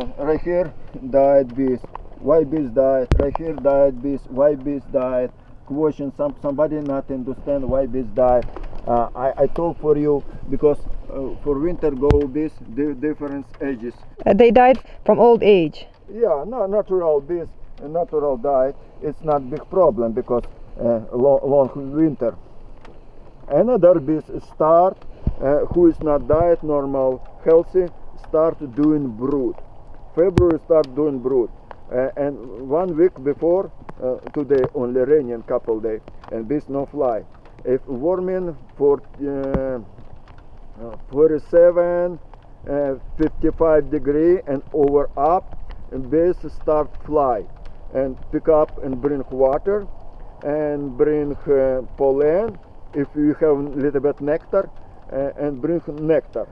Right here, diet bees. Why bees diet? Right here, diet bees. Why bees diet? Question. Some somebody not understand why bees diet. Uh, I I told for you because uh, for winter go bees di- different ages. Uh, they died from old age. Yeah, no, natural bees, natural diet. It's not big problem because uh, long, long winter. Another bees start uh, who is not diet normal healthy start doing brood. February start doing brood. Uh, and one week before uh, today only raining couple day and bees no fly. If warming for uh, uh, 47 uh, 55 degree and over up and bees start fly and pick up and bring water and bring uh, pollen if you have little bit nectar and bring nectar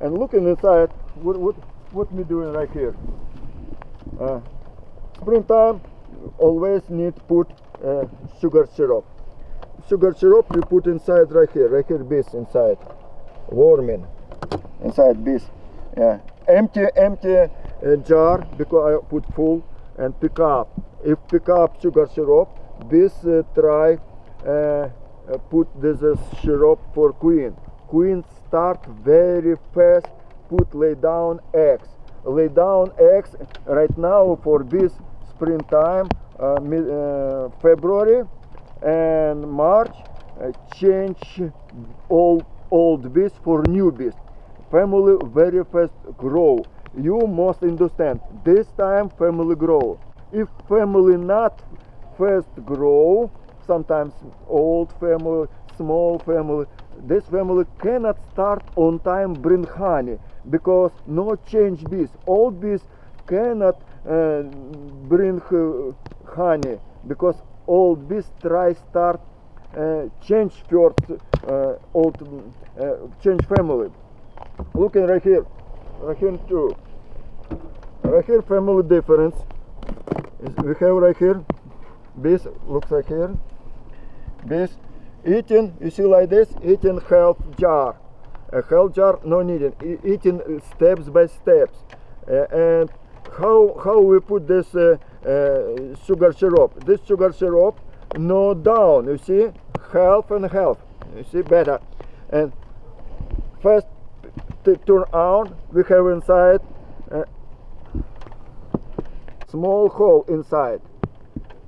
and looking inside what what what me doing right here? Uh, springtime always need put uh, sugar syrup. Sugar syrup you put inside right here right here bees inside. Warming. Inside bees yeah. Empty empty uh, jar because I put full and pick up. If pick up sugar syrup bees uh, try uh, uh, put this uh, syrup for queen. Queen start very fast put lay down eggs lay down eggs right now for this springtime uh, uh, february and march. Uh, change old old bees for new bees family very fast grow. You must understand this time family grow. If family not fast grow sometimes old family small family this family cannot start on time bring honey because no change bees old bees cannot uh, bring uh, honey because old bees try start uh, change first uh, old uh, change family. Looking right here right here too. Right here family difference. We have right here bees looks like here. Bees eating you see like this eating half jar a half jar no needed E- eating steps by steps. And how how we put this uh, uh, sugar syrup? This sugar syrup no down you see? Half and half you see better. And first turn on we have inside uh, small hole inside.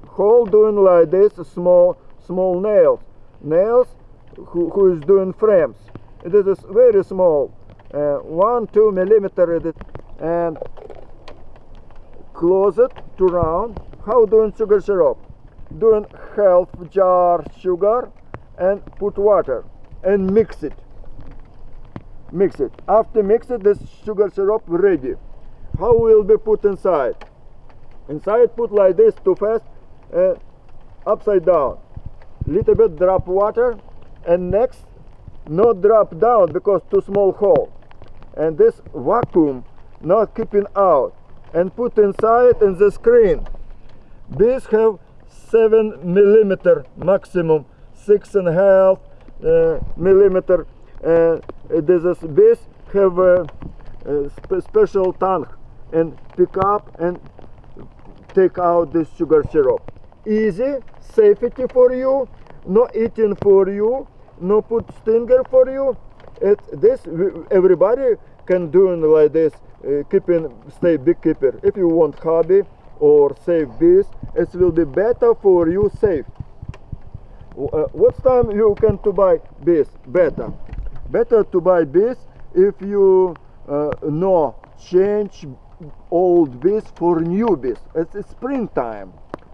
Hole doing like this small small nails. Nails who, who is doing frames it is very small uh, one two millimeter and close it to round. How doing sugar syrup? Doing half jar sugar and put water and mix it. Mix it. After mix it this sugar syrup ready. How will be put inside? Inside put like this too fast uh, upside down. Little bit drop water and next not drop down because too small hole. And this vacuum not keeping out and put inside in the screen. Bees have seven millimeter maximum six and a half uh, millimeter. Uh, this is bees have a, a spe- special tongue and pick up and take out this sugar syrup. Easy safety for you no eating for you no put stinger for you. It this everybody can do like this uh, keeping stay beekeeper. If you want hobby or save bees it will be better for you safe. Uh, what time you can to buy bees? Better. Better to buy bees if you uh, know change old bees for new bees. It's, it's springtime.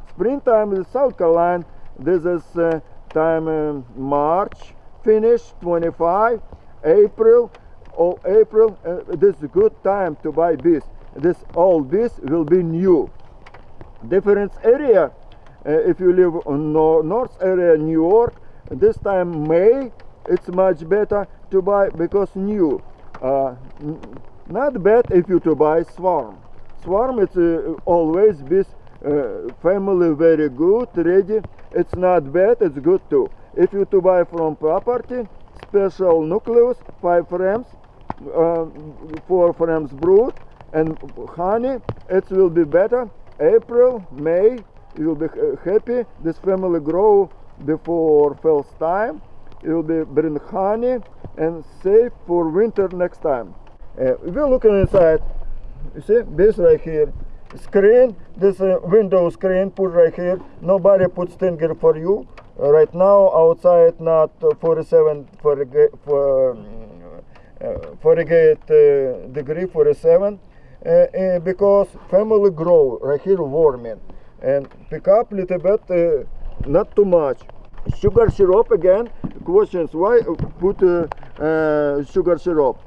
Springtime in south carolina. This is uh, time um, march finish 25 april or april uh, this is a good time to buy bees this old bees will be new. Different area uh, if you live on nor- north area new york this time may it's much better to buy because new. Uh, not bad if you to buy swarm. Swarm it's uh, always bees uh, family very good ready. It's not bad it's good too. If you to buy from property special nucleus five frames uh, four frames brood and honey it will be better. April may you will be uh, happy. This family grow before first time. You will be bring honey and save for winter next time. Uh, we're looking inside. You see this right here screen this uh, window screen put right here. Nobody put stinger for you. Uh, right now outside not uh, 47 for for uh, 48 uh, degree 47 uh, uh, because family grow right here warming. And pick up little bit not too much. Sugar syrup again. Questions why put sugar syrup?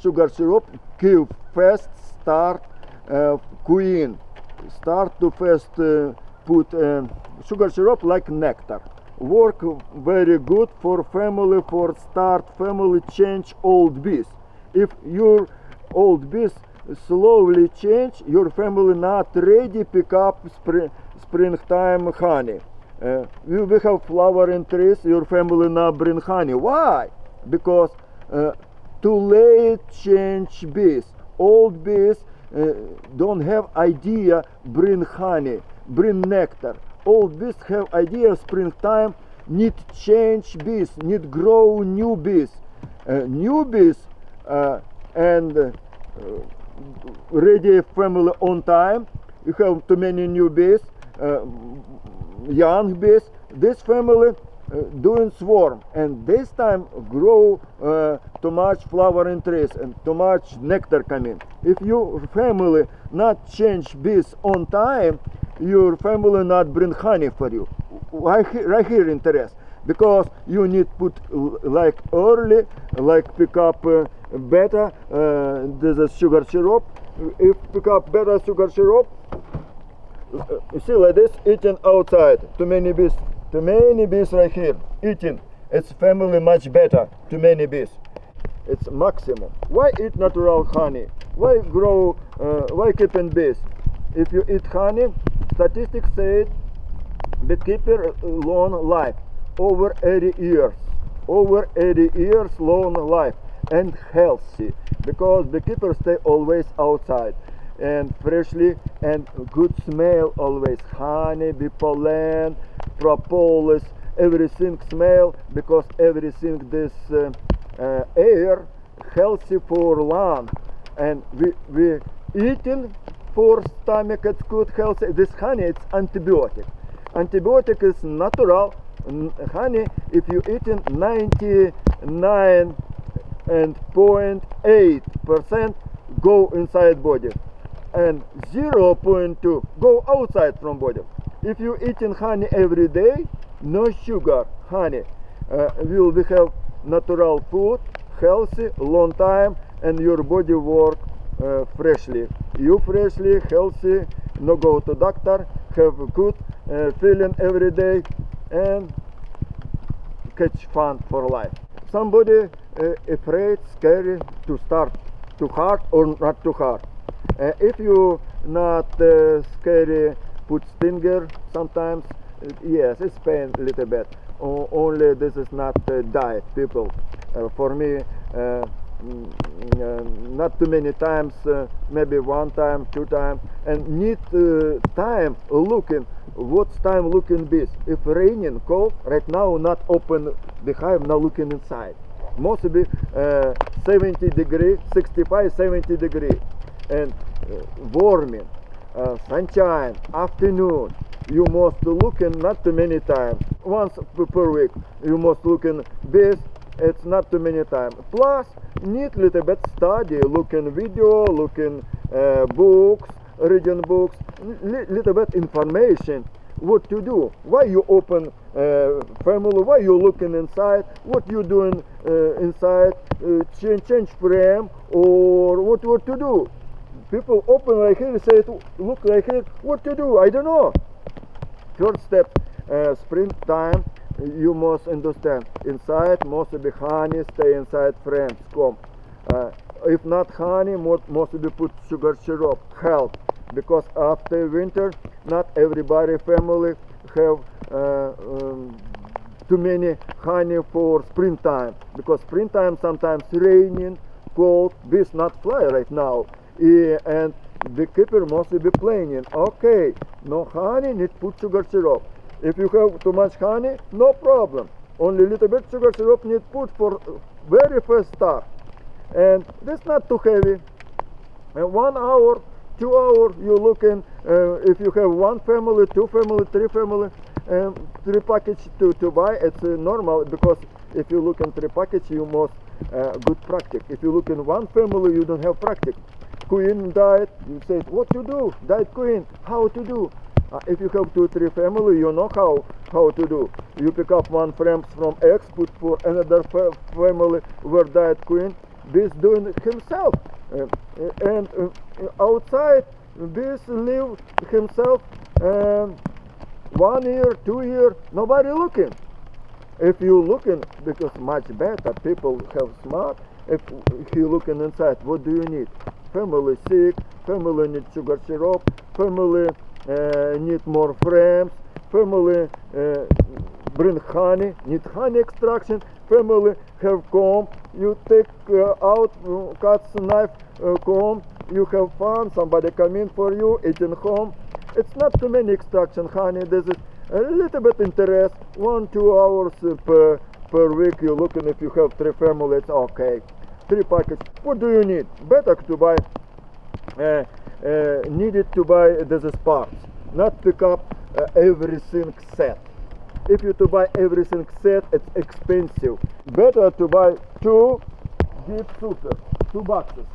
Sugar syrup give fast start queen start to first uh, put um, sugar syrup like nectar work very good for family for start family change old bees if your old bees slowly change your family not ready pick up spring springtime honey uh, we have flowering trees your family not bring honey why because uh, too late change bees old bees uh, don't have idea bring honey bring nectar. All bees have idea springtime need change bees need grow new bees uh, new bees uh, and uh, ready family on time. You have too many new bees uh, young bees this family uh, doing swarm and this time grow uh, too much flowering trees and too much nectar coming if your family not change bees on time your family not bring honey for you. Right here, right here interest because you need put like early like pick up uh, better uh, this is sugar syrup. If pick up better sugar syrup uh, you see like this eating outside too many bees too many bees right here eating it's family much better. Too many bees it's maximum. Why eat natural honey? Why grow uh, why keeping bees if you eat honey statistics say beekeeper uh, long life over 80 years over 80 years long life and healthy because beekeepers stay always outside and freshly and good smell always. Honey bee pollen propolis everything smell because everything this uh, uh, air healthy for lung. And we we eating for stomach it's good healthy. This honey it's antibiotic. Antibiotic is natural. N- honey if you eating 99 and 0.8 percent go inside body. And 0.2 go outside from body if you eating honey every day no sugar honey. Uh, will be have natural food healthy long time and your body work uh, freshly. You freshly healthy no go to doctor have good uh, feeling every day and catch fun for life. Somebody uh, afraid scary to start too hard or not too hard. Uh, if you not uh, scary put stinger sometimes. Yes it's pain a little bit. O- only this is not uh, diet people. Uh, for me uh, mm, uh, not too many times uh, maybe one time two times and need uh, time looking what's time looking bees if raining cold right now not open the hive now looking inside. Mostly uh, 70 degree 65 70 degree. And warming uh, sunshine afternoon. You must looking not too many times. Once per week you must looking this, it's not too many times. Plus need little bit study looking video looking uh, books reading books li- little bit information what to do why you open uh, family why you looking inside what you doing uh, inside uh, change change frame or what what to do people open right here say look right here what to do? I don't know. Third step uh, springtime you must understand inside must be honey stay inside friends come. Uh, if not honey most must be put sugar syrup help. Because after winter not everybody family have uh, um, too many honey for springtime because springtime sometimes raining cold bees not fly right now I- and the keeper must be planning. Okay, no honey, need put sugar syrup. If you have too much honey, no problem. Only little bit sugar syrup need put for very first start. And this not too heavy. And one hour, two hour, you looking. Uh, if you have one family, two family, three family, um, three package to, to buy, it's uh, normal because if you look in three package, you must uh, good practice. If you look in one family, you don't have practice. Queen died, you say, what to do? Died queen, how to do? Uh, if you have two, three family, you know how how to do. You pick up one frames from X, put for another fa- family where died queen. This doing himself, Uh, and uh, outside this live himself um, one year, two year, nobody looking. If you looking, because much better, people have smart. If you looking inside, what do you need? Family sick, family need sugar syrup, family uh, need more frames, family uh, bring honey, need honey extraction, family have comb, you take uh, out, uh, knife, uh, comb, you have fun, somebody come in for you, eating home. It's not too many extraction honey, this is a little bit interest, one, two hours uh, per, per week, you looking if you have three families, okay. Three packets, what do you need? Better to buy uh, uh, needed to buy these parts, not pick up uh, everything set. If you to buy everything set, it's expensive. Better to buy two deep super, two boxes,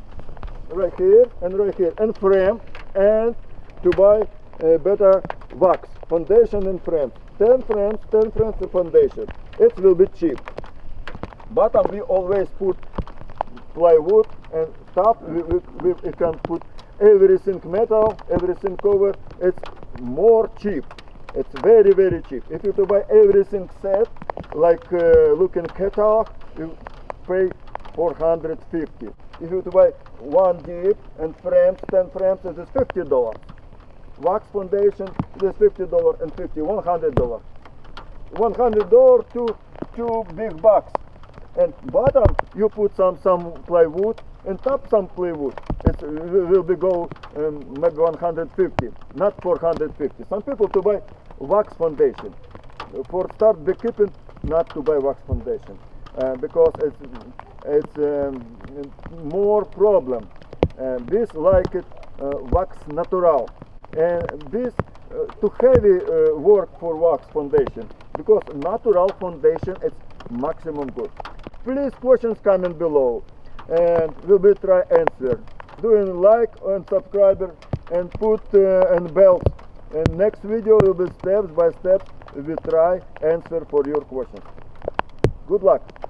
right here and right here, and frame, and to buy uh, better wax, foundation and frame. 10 frames, 10 frames of foundation. It will be cheap. Bottom we always put plywood and top we, we, we, can put everything metal everything cover. It's more cheap. It's very very cheap. If you to buy everything set like uh, look in catalog you pay 450 if you to buy one deep and frames 10 frames it is 50 dollars. Wax foundation it is 50 dollar and 50 100 dollar 100 dollar to two big box and bottom you put some some plywood and top some plywood. It will be go um, maybe 150 not 450 some people to buy wax foundation. For start beekeeping not to buy wax foundation uh, because it's it's um, more problem. Uh, this like it uh, wax natural. And this uh, too heavy uh, work for wax foundation because natural foundation is maximum good please questions comment below. And we'll be try answer. Doing like and subscriber and put uh, and bells. And next video will be steps by steps we try answer for your questions. Good luck